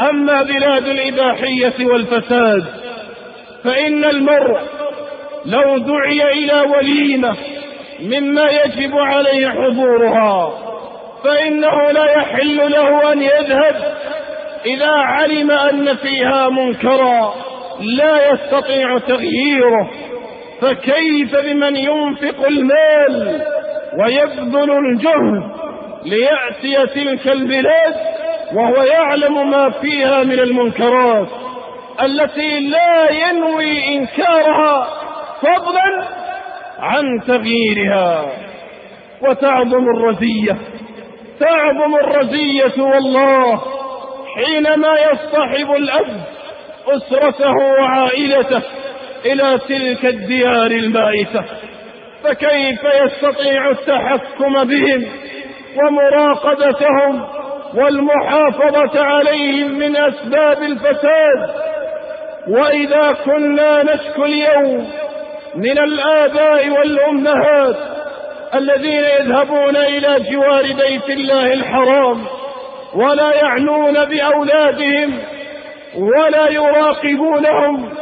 أما بلاد الإباحية والفساد فإن المرء لو دعي إلى وليمة مما يجب عليه حضورها فإنه لا يحل له أن يذهب إذا علم أن فيها منكرا لا يستطيع تغييره. فكيف بمن ينفق المال ويبذل الجهد ليأتي تلك البلاد وهو يعلم ما فيها من المنكرات التي لا ينوي إنكارها فضلا عن تغييرها. وتعظم الرزية تعظم الرزية والله حينما يصطحب الأب أسرته وعائلته إلى تلك الديار المائتة فكيف يستطيع التحكم بهم ومراقبتهم والمحافظة عليهم من أسباب الفساد. وإذا كنا نشكو اليوم من الآباء والأمهات الذين يذهبون إلى جوار بيت الله الحرام ولا يعنون بأولادهم ولا يراقبونهم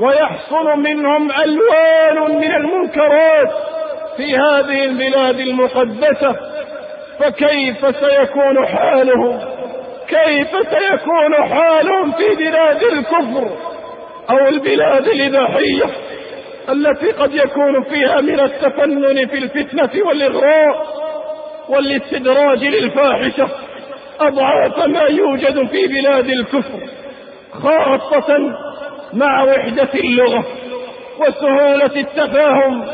ويحصل منهم ألوان من المنكرات في هذه البلاد المقدسة. فكيف سيكون حالهم؟ كيف سيكون حالهم في بلاد الكفر أو البلاد الإباحية التي قد يكون فيها من التفنن في الفتنة والإغراء والاستدراج للفاحشة أضعاف ما يوجد في بلاد الكفر خاصة مع وحدة اللغة وسهولة التفاهم